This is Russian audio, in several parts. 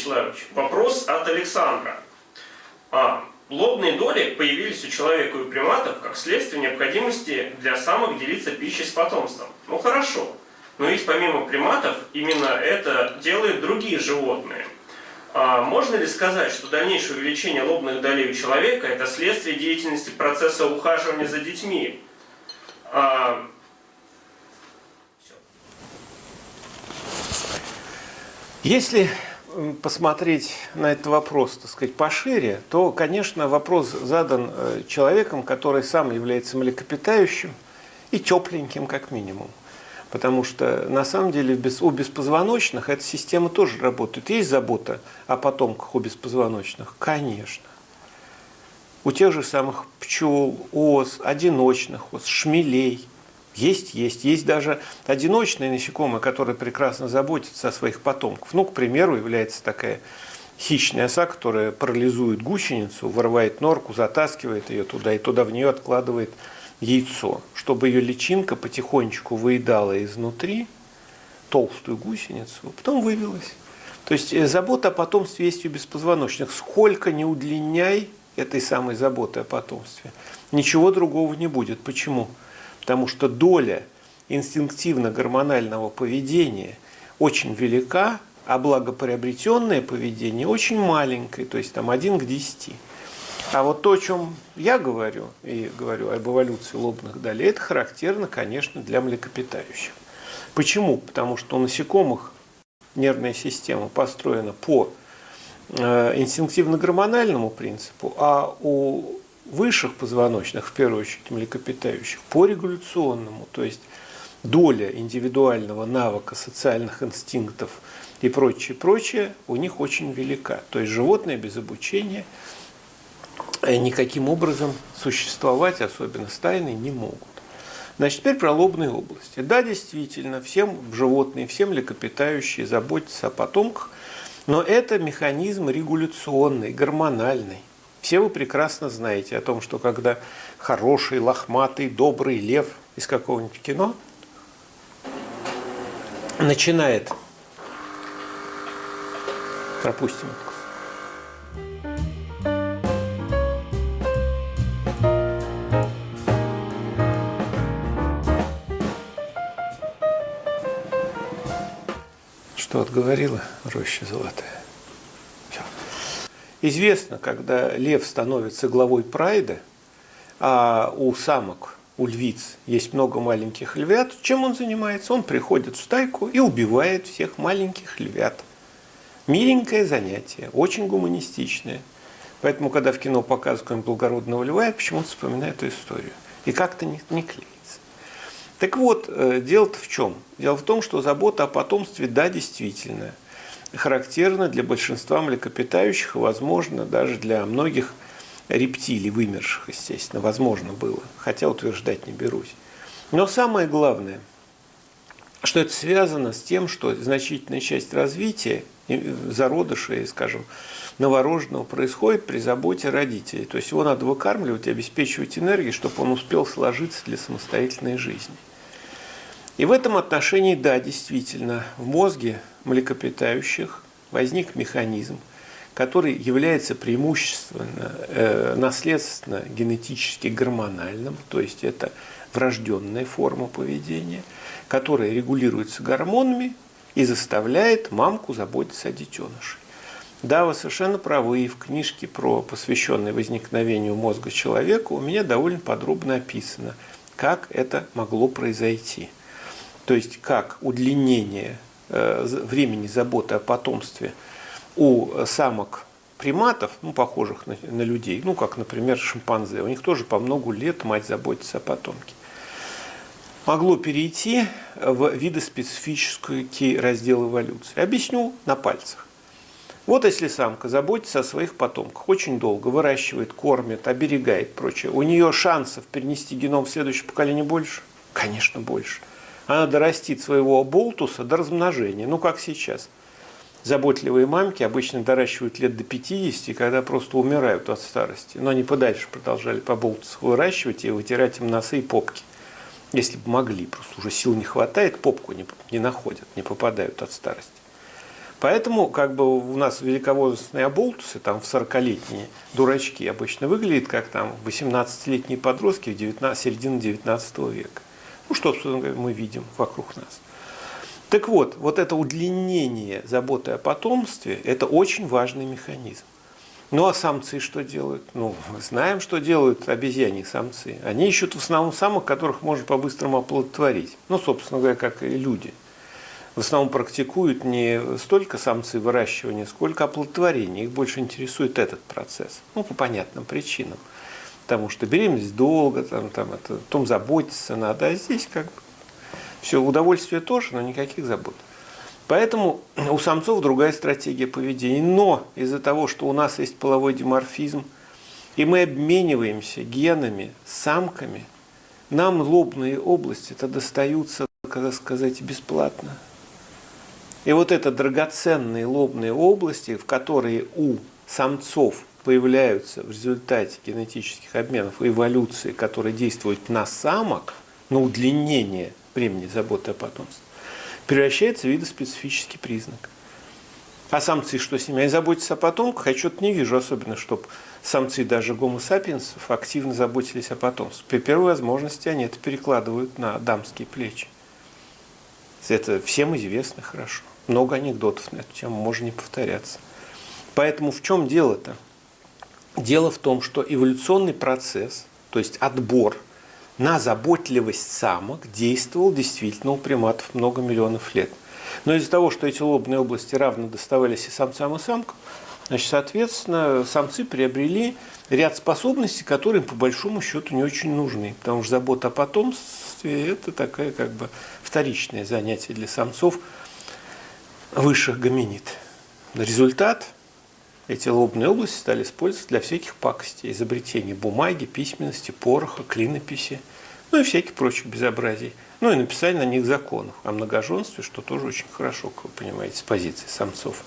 Вячеславович, вопрос от Александра. А, лобные доли появились у человека и приматов как следствие необходимости для самок делиться пищей с потомством. Ну хорошо, но ведь помимо приматов именно это делают другие животные. А можно ли сказать, что дальнейшее увеличение лобных долей у человека это следствие деятельности процесса ухаживания за детьми? А, Если посмотреть на этот вопрос, так сказать, пошире, то, конечно, вопрос задан э, человеком, который сам является млекопитающим и тепленьким, как минимум. Потому что, на самом деле, у беспозвоночных эта система тоже работает. Есть забота о потомках у беспозвоночных? Конечно. У тех же самых пчел, ос, одиночных ос, шмелей – есть, есть. Есть даже одиночные насекомые, которые прекрасно заботятся о своих потомках. Ну, к примеру, является такая хищная оса, которая парализует гусеницу, вырывает норку, затаскивает ее туда и туда в нее откладывает яйцо, чтобы ее личинка потихонечку выедала изнутри толстую гусеницу, а потом вывелась. То есть э, забота о потомстве есть у беспозвоночных. Сколько не удлиняй этой самой заботы о потомстве, ничего другого не будет. Почему? Потому что доля инстинктивно-гормонального поведения очень велика, а благоприобретенное поведение очень маленькое, то есть там 1 к 10. А вот то, о чем я говорю, и говорю об эволюции лобных долей, это характерно, конечно, для млекопитающих. Почему? Потому что у насекомых нервная система построена по э, инстинктивно-гормональному принципу, а у высших позвоночных, в первую очередь млекопитающих, по регуляционному, то есть доля индивидуального навыка социальных инстинктов и прочее, прочее у них очень велика. То есть животные без обучения э, никаким образом существовать, особенно стайные, не могут. Значит, теперь про лобные области. Да, действительно, всем животные, все млекопитающие заботятся о потомках, но это механизм регуляционный, гормональный. Все вы прекрасно знаете о том, что когда хороший, лохматый, добрый лев из какого-нибудь кино начинает, пропустим Что отговорила роща золотая? Известно, когда лев становится главой прайда, а у самок, у львиц есть много маленьких львят, чем он занимается? Он приходит в стайку и убивает всех маленьких львят. Миленькое занятие, очень гуманистичное. Поэтому, когда в кино показывают благородного льва, я почему-то вспоминаю эту историю. И как-то не, не клеится. Так вот, э, дело-то в чем? Дело в том, что забота о потомстве, да, действительно – характерно для большинства млекопитающих и, возможно, даже для многих рептилий, вымерших, естественно, возможно было, хотя утверждать не берусь. Но самое главное, что это связано с тем, что значительная часть развития зародыша, скажем, новорожденного происходит при заботе родителей. То есть его надо выкармливать, обеспечивать энергией, чтобы он успел сложиться для самостоятельной жизни. И в этом отношении, да, действительно, в мозге млекопитающих возник механизм, который является преимущественно э, наследственно генетически гормональным, то есть это врожденная форма поведения, которая регулируется гормонами и заставляет мамку заботиться о детеныше. Да, вы совершенно правы, и в книжке, про, посвященной возникновению мозга человека, у меня довольно подробно описано, как это могло произойти. То есть, как удлинение Э, времени заботы о потомстве у самок приматов, ну, похожих на, на людей, ну, как, например, шимпанзе, у них тоже по много лет мать заботится о потомке, могло перейти в видоспецифический раздел эволюции. Объясню на пальцах. Вот если самка заботится о своих потомках, очень долго выращивает, кормит, оберегает, прочее, у нее шансов перенести геном в следующее поколение больше? Конечно, больше она дорастит своего болтуса до размножения, ну как сейчас. Заботливые мамки обычно доращивают лет до 50, когда просто умирают от старости. Но они подальше продолжали по болтусах выращивать и вытирать им носы и попки. Если бы могли, просто уже сил не хватает, попку не, не находят, не попадают от старости. Поэтому как бы у нас великовозрастные оболтусы, там в 40-летние дурачки обычно выглядят как там 18-летние подростки в 19, середине 19 века. Ну, что, мы видим вокруг нас. Так вот, вот это удлинение заботы о потомстве – это очень важный механизм. Ну а самцы что делают? Ну, мы знаем, что делают обезьяне самцы. Они ищут в основном самых, которых можно по-быстрому оплодотворить. Ну, собственно говоря, как и люди – в основном практикуют не столько самцы выращивания, сколько оплодотворения. Их больше интересует этот процесс. Ну, по понятным причинам. Потому что беременность долго, там, там это, том заботиться надо, а здесь как бы все, удовольствие тоже, но никаких забот. Поэтому у самцов другая стратегия поведения. Но из-за того, что у нас есть половой диморфизм, и мы обмениваемся генами самками, нам лобные области это достаются, как сказать, бесплатно. И вот это драгоценные лобные области, в которые у самцов появляются в результате генетических обменов эволюции, которые действуют на самок, на удлинение времени заботы о потомстве, превращается в видоспецифический признак. А самцы что с ними? Они заботятся о потомках, я что-то не вижу особенно, чтобы самцы даже гомо сапиенсов активно заботились о потомстве. При первой возможности они это перекладывают на дамские плечи. Это всем известно хорошо много анекдотов на эту тему, можно не повторяться. Поэтому в чем дело-то? Дело в том, что эволюционный процесс, то есть отбор на заботливость самок действовал действительно у приматов много миллионов лет. Но из-за того, что эти лобные области равно доставались и самцам, и самкам, значит, соответственно, самцы приобрели ряд способностей, которые им по большому счету не очень нужны. Потому что забота о потомстве – это такое как бы вторичное занятие для самцов – высших гоминид. Результат – эти лобные области стали использовать для всяких пакостей, изобретений бумаги, письменности, пороха, клинописи, ну и всяких прочих безобразий. Ну и написание на них законов о многоженстве, что тоже очень хорошо, как вы понимаете, с позиции самцов.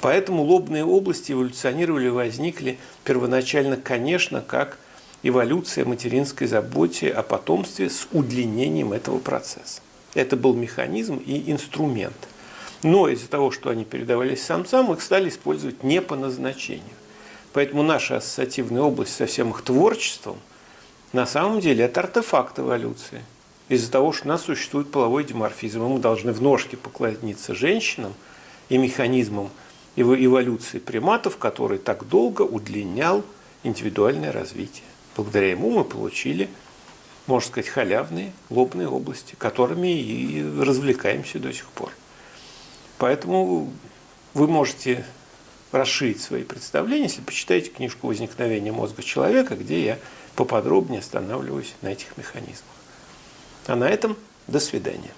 Поэтому лобные области эволюционировали, возникли первоначально, конечно, как эволюция материнской заботе о потомстве с удлинением этого процесса. Это был механизм и инструмент – но из-за того, что они передавались самцам, их стали использовать не по назначению. Поэтому наша ассоциативная область со всем их творчеством на самом деле это артефакт эволюции. Из-за того, что у нас существует половой диморфизм, мы должны в ножке поклониться женщинам и механизмам эволюции приматов, который так долго удлинял индивидуальное развитие. Благодаря ему мы получили, можно сказать, халявные лобные области, которыми и развлекаемся до сих пор. Поэтому вы можете расширить свои представления, если почитаете книжку «Возникновение мозга человека», где я поподробнее останавливаюсь на этих механизмах. А на этом до свидания.